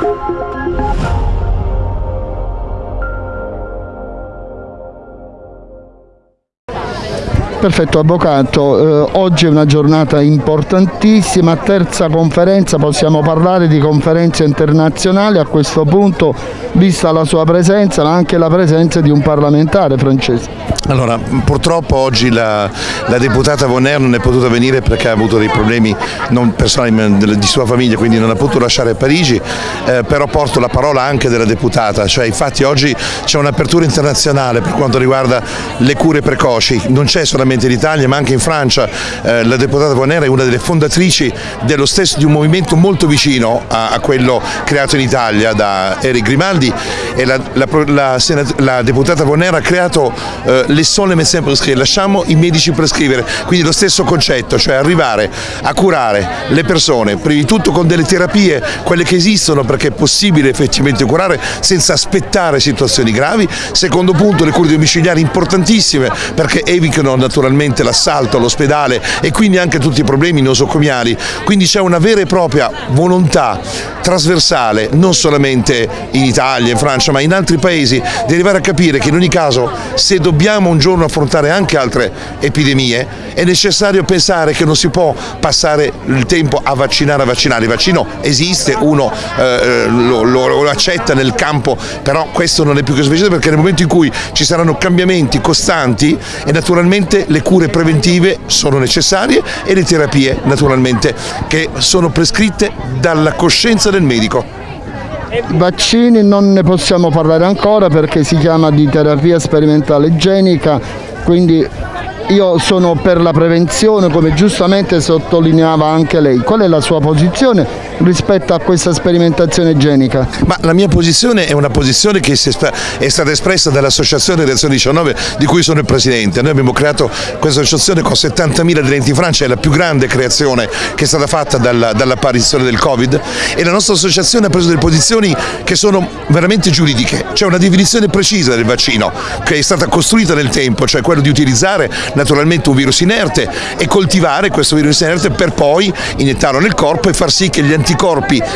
Thank you. Perfetto Avvocato, eh, oggi è una giornata importantissima, terza conferenza, possiamo parlare di conferenze internazionali a questo punto, vista la sua presenza ma anche la presenza di un parlamentare francese. Allora, purtroppo oggi la, la deputata Vonner non è potuta venire perché ha avuto dei problemi non personali ma di sua famiglia, quindi non ha potuto lasciare Parigi, eh, però porto la parola anche della deputata, cioè infatti oggi c'è un'apertura internazionale per quanto riguarda le cure precoci, non c'è solamente in Italia ma anche in Francia, eh, la deputata Vonner è una delle fondatrici dello stesso, di un movimento molto vicino a, a quello creato in Italia da Eric Grimaldi. E la, la, la, la deputata Vonner ha creato eh, les sont les médecins prescrits, lasciamo i medici prescrivere, quindi lo stesso concetto, cioè arrivare a curare le persone, prima di tutto con delle terapie, quelle che esistono perché è possibile effettivamente curare senza aspettare situazioni gravi, secondo punto le cure domiciliari importantissime perché evitano naturalmente l'assalto all'ospedale e quindi anche tutti i problemi nosocomiali, quindi c'è una vera e propria volontà trasversale, non solamente in Italia, in Francia, ma in altri paesi, di arrivare a capire che in ogni caso se dobbiamo un giorno affrontare anche altre epidemie, è necessario pensare che non si può passare il tempo a vaccinare, a vaccinare. Il vaccino esiste, uno eh, lo, lo, lo, accetta nel campo, però questo non è più che sufficiente perché nel momento in cui ci saranno cambiamenti costanti e naturalmente le cure preventive sono necessarie e le terapie naturalmente che sono prescritte dalla coscienza del medico. Vaccini non ne possiamo parlare ancora perché si chiama di terapia sperimentale genica, quindi io sono per la prevenzione come giustamente sottolineava anche lei. Qual è la sua posizione rispetto a questa sperimentazione genica? Ma la mia posizione è una posizione che è stata espressa dall'associazione Reazione 19 di cui sono il presidente. Noi abbiamo creato questa associazione con 70.000 aderenti in Francia, è la più grande creazione che è stata fatta dall'apparizione dell Covid e la nostra associazione ha preso delle posizioni che sono veramente giuridiche. C'è una definizione precisa del vaccino che è stata costruita nel tempo, cioè quello di utilizzare naturalmente un virus inerte e coltivare questo virus inerte per poi iniettarlo nel corpo e far sì che gli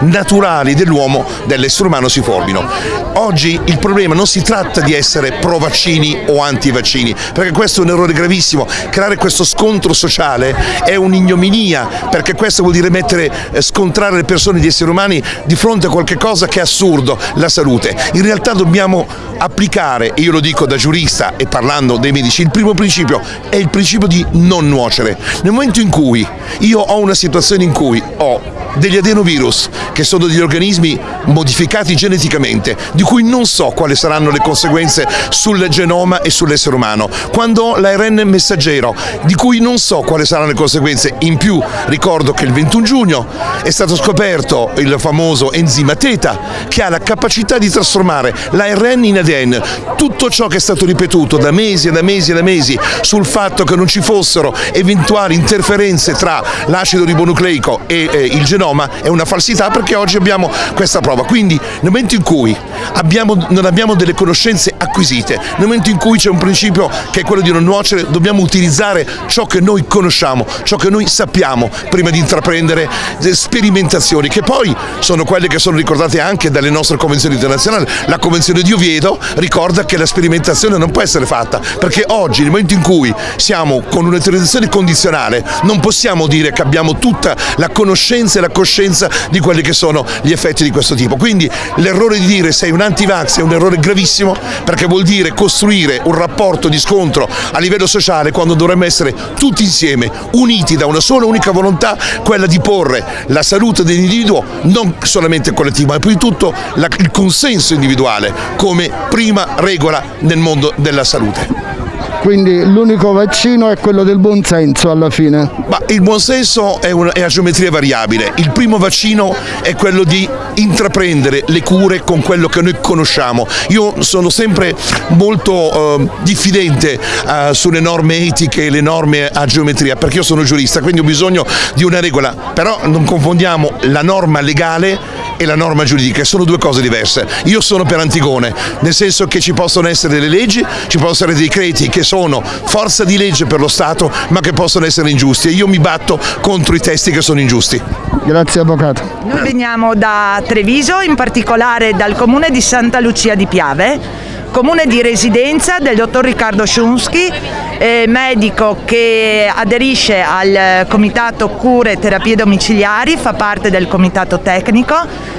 naturali dell'uomo, dell'essere umano si formino. Oggi il problema non si tratta di essere pro vaccini o anti vaccini, perché questo è un errore gravissimo, creare questo scontro sociale è un'ignominia, perché questo vuol dire mettere, eh, scontrare le persone, gli esseri umani di fronte a qualche cosa che è assurdo, la salute. In realtà dobbiamo applicare, e io lo dico da giurista e parlando dei medici, il primo principio è il principio di non nuocere. Nel momento in cui io ho una situazione in cui ho degli adenovirus, che sono degli organismi modificati geneticamente, di cui non so quali saranno le conseguenze sul genoma e sull'essere umano, quando l'ARN messaggero, di cui non so quali saranno le conseguenze, in più ricordo che il 21 giugno è stato scoperto il famoso enzima teta, che ha la capacità di trasformare l'ARN in ADN, tutto ciò che è stato ripetuto da mesi e da mesi e da mesi sul fatto che non ci fossero eventuali interferenze tra l'acido ribonucleico e eh, il genoma è una falsità perché oggi abbiamo questa prova. Quindi nel momento in cui abbiamo, non abbiamo delle conoscenze acquisite, nel momento in cui c'è un principio che è quello di non nuocere, dobbiamo utilizzare ciò che noi conosciamo, ciò che noi sappiamo prima di intraprendere sperimentazioni che poi sono quelle che sono ricordate anche dalle nostre convenzioni internazionali. La convenzione di Oviedo ricorda che la sperimentazione non può essere fatta perché oggi nel momento in cui siamo con un'autorizzazione condizionale non possiamo dire che abbiamo tutta la conoscenza e la coscienza di quelli che sono gli effetti di questo tipo. Quindi l'errore di dire sei un anti-vax è un errore gravissimo perché vuol dire costruire un rapporto di scontro a livello sociale quando dovremmo essere tutti insieme, uniti da una sola unica volontà, quella di porre la salute dell'individuo non solamente collettivo ma prima di tutto la, il consenso individuale come prima regola nel mondo della salute. Quindi l'unico vaccino è quello del buonsenso alla fine? Ma il buonsenso è, è a geometria variabile, il primo vaccino è quello di intraprendere le cure con quello che noi conosciamo. Io sono sempre molto eh, diffidente eh, sulle norme etiche e le norme a geometria perché io sono giurista, quindi ho bisogno di una regola, però non confondiamo la norma legale e la norma giuridica, sono due cose diverse. Io sono per Antigone, nel senso che ci possono essere delle leggi, ci possono essere dei decreti che sono forza di legge per lo Stato ma che possono essere ingiusti e io mi batto contro i testi che sono ingiusti. Grazie Avvocato. Noi veniamo da Treviso, in particolare dal comune di Santa Lucia di Piave comune di residenza del dottor Riccardo Sciunschi, eh, medico che aderisce al comitato cure e terapie domiciliari, fa parte del comitato tecnico,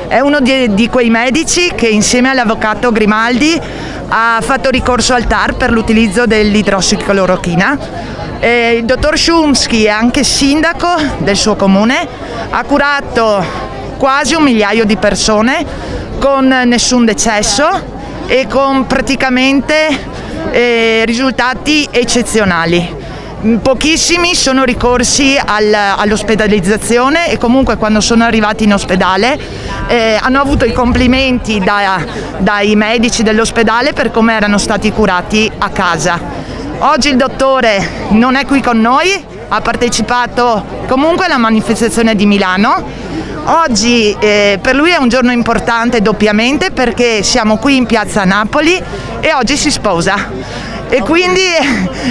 è uno di, di quei medici che insieme all'avvocato Grimaldi ha fatto ricorso al TAR per l'utilizzo dell'idrossiclorochina. Eh, il dottor Sciunschi è anche sindaco del suo comune, ha curato quasi un migliaio di persone con nessun decesso e con praticamente eh, risultati eccezionali. Pochissimi sono ricorsi al, all'ospedalizzazione e comunque quando sono arrivati in ospedale eh, hanno avuto i complimenti da, dai medici dell'ospedale per come erano stati curati a casa. Oggi il dottore non è qui con noi, ha partecipato comunque alla manifestazione di Milano Oggi eh, per lui è un giorno importante doppiamente perché siamo qui in piazza Napoli e oggi si sposa. E quindi,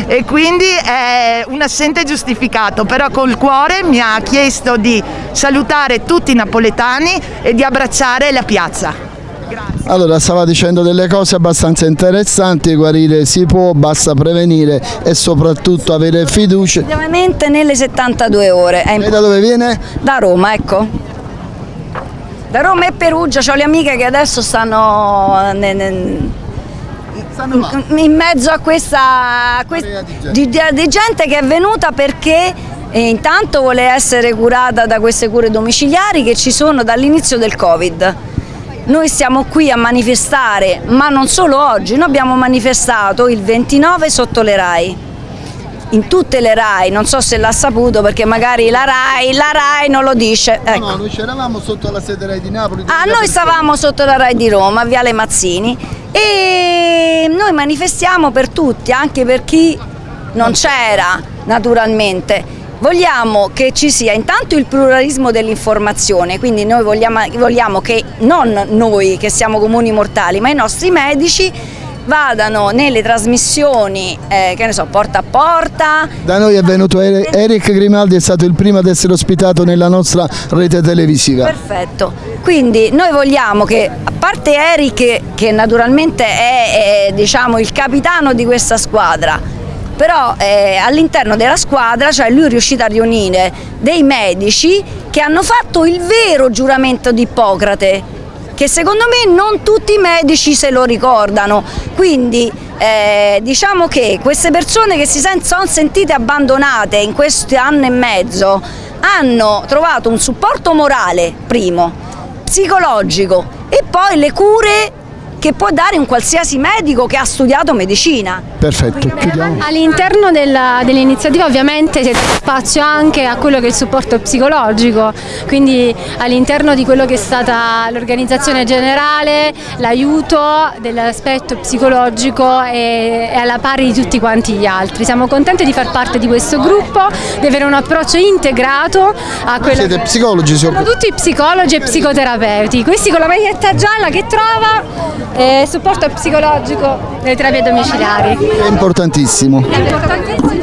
e quindi, è un assente giustificato, però col cuore mi ha chiesto di salutare tutti i napoletani e di abbracciare la piazza. Grazie. Allora, stava dicendo delle cose abbastanza interessanti, guarire si può, basta prevenire e soprattutto avere fiducia. Ovviamente nelle 72 ore. E da dove viene? Da Roma, ecco. Da Roma e Perugia ho le amiche che adesso stanno, stanno in mezzo a questa, questa di, di, di, gente che è venuta perché eh, intanto vuole essere curata da queste cure domiciliari che ci sono dall'inizio del Covid. Noi siamo qui a manifestare, ma non solo oggi, noi abbiamo manifestato il 29 sotto le RAI in tutte le RAI, non so se l'ha saputo perché magari la RAI, la RAI non lo dice. Ecco. No, no, noi c'eravamo sotto la sede RAI di Napoli. Ah, noi stavamo sotto la RAI di Roma, Viale Mazzini e noi manifestiamo per tutti, anche per chi non c'era naturalmente. Vogliamo che ci sia intanto il pluralismo dell'informazione, quindi noi vogliamo, vogliamo che non noi che siamo comuni mortali, ma i nostri medici vadano nelle trasmissioni, eh, che ne so, porta a porta. Da noi è venuto Eric Grimaldi, è stato il primo ad essere ospitato nella nostra rete televisiva. Perfetto, quindi noi vogliamo che, a parte Eric che naturalmente è, è diciamo, il capitano di questa squadra, però eh, all'interno della squadra cioè lui è riuscito a riunire dei medici che hanno fatto il vero giuramento di Ippocrate che secondo me non tutti i medici se lo ricordano, quindi eh, diciamo che queste persone che si sono sentite abbandonate in questo anno e mezzo hanno trovato un supporto morale, primo, psicologico e poi le cure che può dare un qualsiasi medico che ha studiato medicina. Perfetto, chiudiamo. All'interno dell'iniziativa ovviamente si dà spazio anche a quello che è il supporto psicologico, quindi all'interno di quello che è stata l'organizzazione generale, l'aiuto dell'aspetto psicologico è, alla pari di tutti quanti gli altri. Siamo contenti di far parte di questo gruppo, di avere un approccio integrato a quello Siete che... psicologi? Siamo tutti psicologi e psicoterapeuti, questi con la maglietta gialla che trova eh, supporto psicologico nelle terapie domiciliari. È importantissimo. È importantissimo.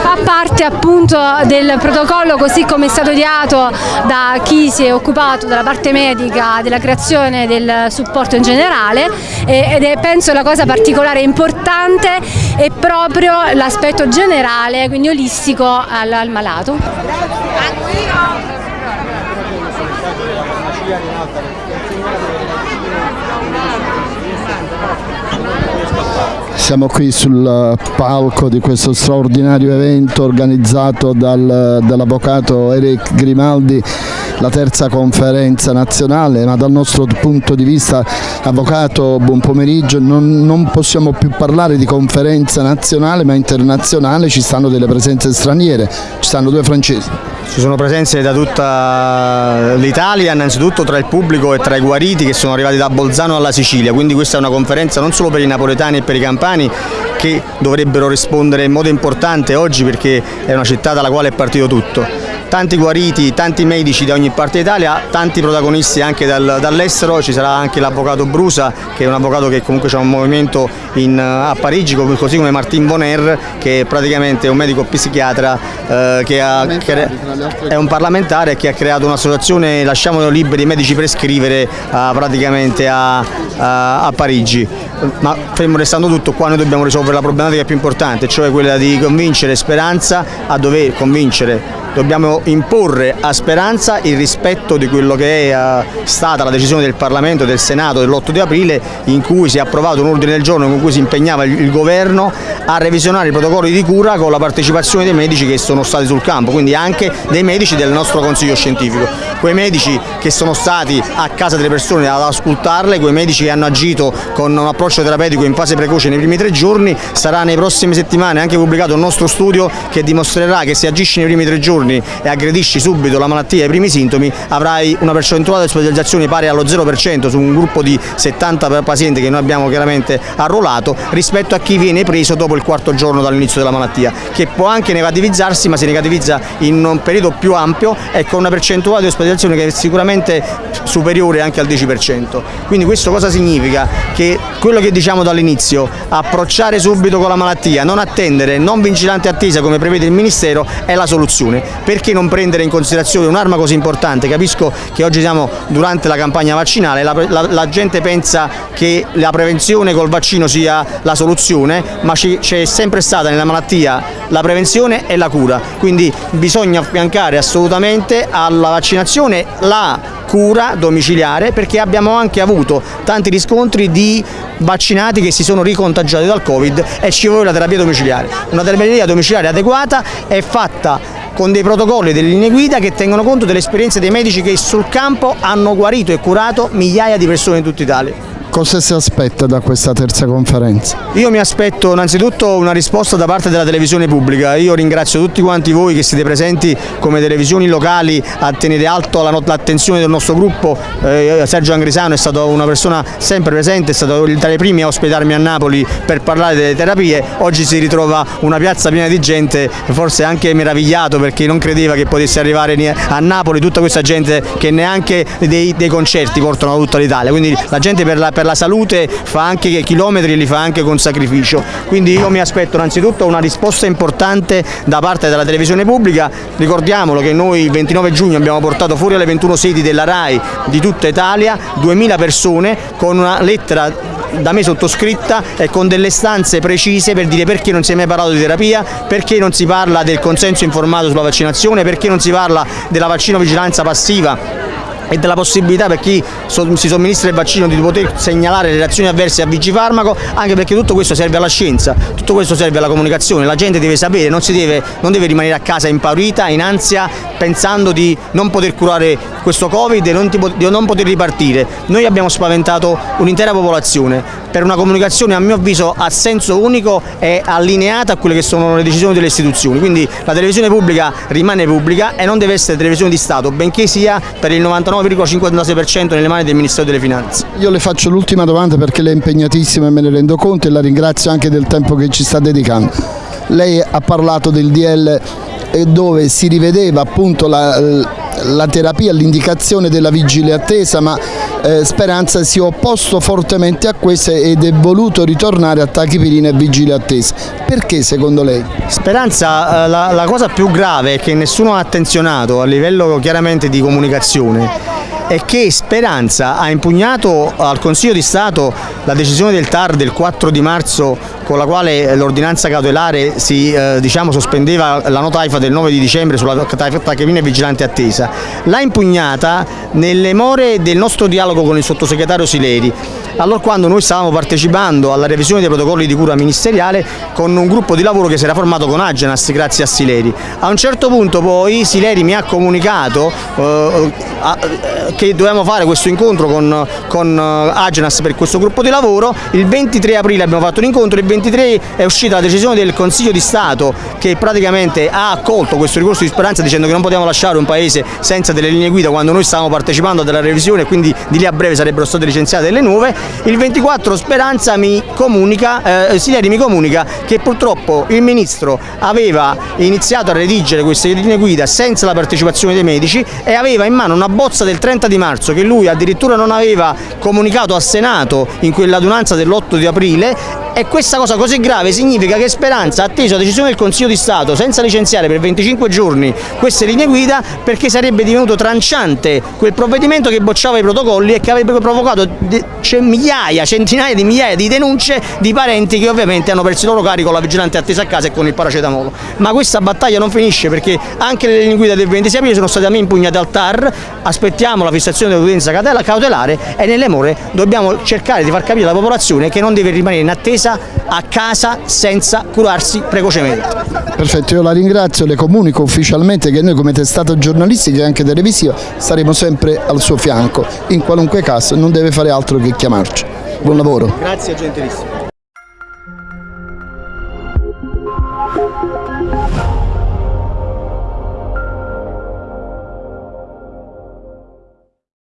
Fa parte appunto del protocollo così come è stato ideato da chi si è occupato dalla parte medica della creazione del supporto in generale ed è penso la cosa particolare e importante è proprio l'aspetto generale, quindi olistico al, al malato. Siamo qui sul palco di questo straordinario evento organizzato dal, dall'avvocato Eric Grimaldi, la terza conferenza nazionale, ma dal nostro punto di vista, avvocato, buon pomeriggio, non, non possiamo più parlare di conferenza nazionale ma internazionale, ci stanno delle presenze straniere, ci stanno due francesi. Ci sono presenze da tutta l'Italia, innanzitutto tra il pubblico e tra i guariti che sono arrivati da Bolzano alla Sicilia, quindi questa è una conferenza non solo per i napoletani e per i campani che dovrebbero rispondere in modo importante oggi perché è una città dalla quale è partito tutto, tanti guariti, tanti medici da ogni parte d'Italia, tanti protagonisti anche dal, dall'estero, ci sarà anche l'avvocato Brusa che è un avvocato che comunque c'è un movimento in, a Parigi, così come Martin Boner che praticamente è un medico psichiatra eh, che ha, è un parlamentare che ha creato un'associazione Lasciamolo liberi i medici prescrivere eh, praticamente a, a, a Parigi. Ma fermo restando tutto qua noi dobbiamo risolvere la problematica più importante cioè quella di convincere Speranza a dover convincere. Dobbiamo imporre a Speranza il rispetto di quello che è eh, stata la decisione del Parlamento e del Senato dell'8 di aprile in cui si è approvato un ordine del giorno con cui si impegnava il governo a revisionare i protocolli di cura con la partecipazione dei medici che sono stati sul campo, quindi anche dei medici del nostro consiglio scientifico. Quei medici che sono stati a casa delle persone ad ascoltarle, quei medici che hanno agito con un approccio terapeutico in fase precoce nei primi tre giorni, sarà nei prossime settimane anche pubblicato un nostro studio che dimostrerà che se agisci nei primi tre giorni e aggredisci subito la malattia e i primi sintomi avrai una percentuale di ospedalizzazione pari allo 0% su un gruppo di 70 pazienti che noi abbiamo chiaramente arruolato rispetto a chi viene preso dopo il quarto giorno dall'inizio della malattia che può anche negativizzarsi ma si negativizza in un periodo più ampio e con una percentuale di ospedalizzazione che è sicuramente superiore anche al 10%. Quindi questo cosa significa? Che quello che diciamo dall'inizio, approcciare subito con la malattia, non attendere, non vigilante attesa come prevede il Ministero è la soluzione perché non prendere in considerazione un'arma così importante? Capisco che oggi siamo durante la campagna vaccinale, la, la, la gente pensa che la prevenzione col vaccino sia la soluzione, ma c'è sempre stata nella malattia la prevenzione e la cura, quindi bisogna affiancare assolutamente alla vaccinazione la cura domiciliare perché abbiamo anche avuto tanti riscontri di vaccinati che si sono ricontagiati dal Covid e ci vuole la terapia domiciliare. Una terapia domiciliare adeguata è fatta con dei protocolli e delle linee guida che tengono conto delle esperienze dei medici che sul campo hanno guarito e curato migliaia di persone in tutta Italia. Cosa si aspetta da questa terza conferenza? Io mi aspetto innanzitutto una risposta da parte della televisione pubblica, io ringrazio tutti quanti voi che siete presenti come televisioni locali a tenere alto l'attenzione del nostro gruppo, eh, Sergio Angrisano è stato una persona sempre presente, è stato tra i primi a ospitarmi a Napoli per parlare delle terapie, oggi si ritrova una piazza piena di gente, forse anche meravigliato perché non credeva che potesse arrivare a Napoli tutta questa gente che neanche dei, dei concerti portano a tutta l'Italia, quindi la gente per la, per la salute fa anche chilometri e li fa anche con sacrificio. Quindi io mi aspetto innanzitutto una risposta importante da parte della televisione pubblica, ricordiamolo che noi il 29 giugno abbiamo portato fuori alle 21 sedi della RAI di tutta Italia 2000 persone con una lettera da me sottoscritta e con delle stanze precise per dire perché non si è mai parlato di terapia, perché non si parla del consenso informato sulla vaccinazione, perché non si parla della vaccino vigilanza passiva e della possibilità per chi si somministra il vaccino di poter segnalare le reazioni avverse a Vigifarmaco anche perché tutto questo serve alla scienza, tutto questo serve alla comunicazione, la gente deve sapere, non, deve, non deve rimanere a casa impaurita, in ansia, pensando di non poter curare questo Covid e non, di non poter ripartire. Noi abbiamo spaventato un'intera popolazione per una comunicazione a mio avviso a senso unico e allineata a quelle che sono le decisioni delle istituzioni, quindi la televisione pubblica rimane pubblica e non deve essere televisione di Stato, benché sia per il 99,56% nelle mani del Ministero delle Finanze. Io le faccio l'ultima domanda perché lei è impegnatissima e me ne rendo conto e la ringrazio anche del tempo che ci sta dedicando. Lei ha parlato del DL dove si rivedeva appunto la, la terapia, l'indicazione della vigile attesa, ma eh, Speranza si è opposto fortemente a questo ed è voluto ritornare a tachipirina e vigile attesa. Perché secondo lei? Speranza, eh, la, la cosa più grave è che nessuno ha attenzionato a livello chiaramente di comunicazione è che Speranza ha impugnato al Consiglio di Stato la decisione del TAR del 4 di marzo con la quale l'ordinanza cautelare si eh, diciamo, sospendeva la nota AIFA del 9 di dicembre sulla tachipirina e vigilante attesa, l'ha impugnata nelle more del nostro dialogo con il sottosegretario Sileri. Allora quando noi stavamo partecipando alla revisione dei protocolli di cura ministeriale con un gruppo di lavoro che si era formato con Agenas grazie a Sileri. A un certo punto poi Sileri mi ha comunicato eh, che dovevamo fare questo incontro con, con eh, Agenas per questo gruppo di lavoro, il 23 aprile abbiamo fatto un incontro, il 23 è uscita la decisione del Consiglio di Stato che praticamente ha accolto questo ricorso di speranza dicendo che non potevamo lasciare un paese senza delle linee guida quando noi stavamo partecipando alla revisione e quindi di lì a breve sarebbero state licenziate delle nuove, il 24 Speranza mi comunica, eh, Sileri mi comunica che purtroppo il Ministro aveva iniziato a redigere queste linee guida senza la partecipazione dei medici e aveva in mano una bozza del 30 di marzo che lui addirittura non aveva comunicato al Senato in quell'adunanza dell'8 di aprile e questa cosa così grave significa che Speranza ha atteso la decisione del Consiglio di Stato senza licenziare per 25 giorni queste linee guida perché sarebbe divenuto tranciante quel provvedimento che bocciava i protocolli e che avrebbe provocato migliaia, centinaia di migliaia di denunce di parenti che ovviamente hanno perso il loro carico con la vigilante attesa a casa e con il paracetamolo. Ma questa battaglia non finisce perché anche le linee guida del 26 aprile sono state a me impugnate al TAR, aspettiamo la fissazione dell'udienza cautelare e nelle more dobbiamo cercare di far capire alla popolazione che non deve rimanere in attesa a casa senza curarsi precocemente. Perfetto, io la ringrazio, le comunico ufficialmente che noi come testata giornalistica e anche televisiva saremo sempre al suo fianco, in qualunque caso non deve fare altro che chiamarci. Buon lavoro. Grazie, gentilissimo.